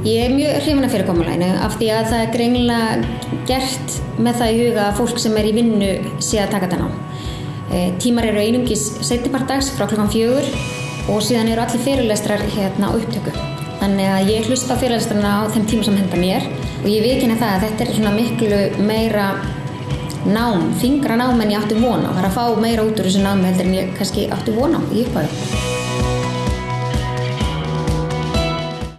Ég er mjög hrifin af fyrirkomuleginu af því að það er greinilega gert með það í huga að fólk sem er í vinnu sé að taka þetta ná. E, tímar eru einungis setjapartags frá klokkan fjögur og síðan eru allir fyrirlestrar hérna á upptöku. Þannig að ég hlusta á fyrirlestrarna á þeim tíma sem henda mér og ég vikina það að þetta er svona miklu meira nám, fingra nám en ég átti vona og það er að fá meira út úr þessu námi heldur en ég kannski átti vona í upphafi.